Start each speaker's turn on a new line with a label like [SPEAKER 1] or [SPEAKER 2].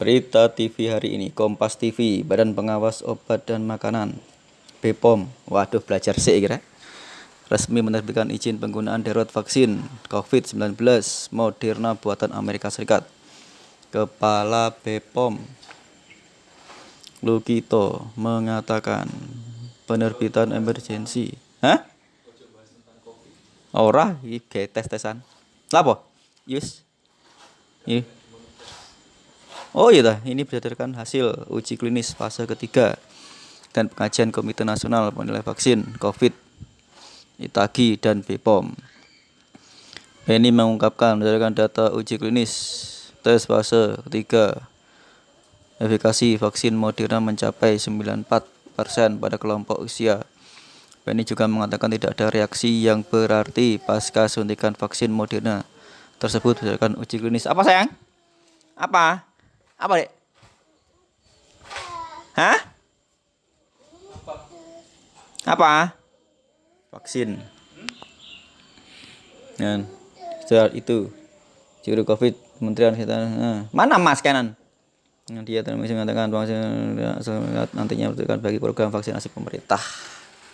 [SPEAKER 1] Berita TV hari ini, Kompas TV, Badan Pengawas Obat dan Makanan, BPOM, waduh belajar sih kira, resmi menerbitkan izin penggunaan darurat vaksin COVID-19 Moderna buatan Amerika Serikat. Kepala BPOM, Lukito, mengatakan penerbitan emergensi. Hah? Ora, iki tes-tesan. Lapo? Yus. Iya. Oh iya, ini berdasarkan hasil uji klinis fase ketiga dan pengajian Komite Nasional Penilai Vaksin COVID, ITAGI, dan BPOM. Penny mengungkapkan berdasarkan data uji klinis tes fase ketiga, efikasi vaksin Moderna mencapai 94% pada kelompok usia. Penny juga mengatakan tidak ada reaksi yang berarti pasca suntikan vaksin Moderna tersebut berdasarkan uji klinis. Apa sayang? Apa? Apa, Dek? Hah? Apa? Vaksin. Dan setelah itu juru Covid Kementerian Kesehatan. Nah, mana Mas kanan? Dia terus mengatakan vaksin nantinya bagi program vaksinasi pemerintah.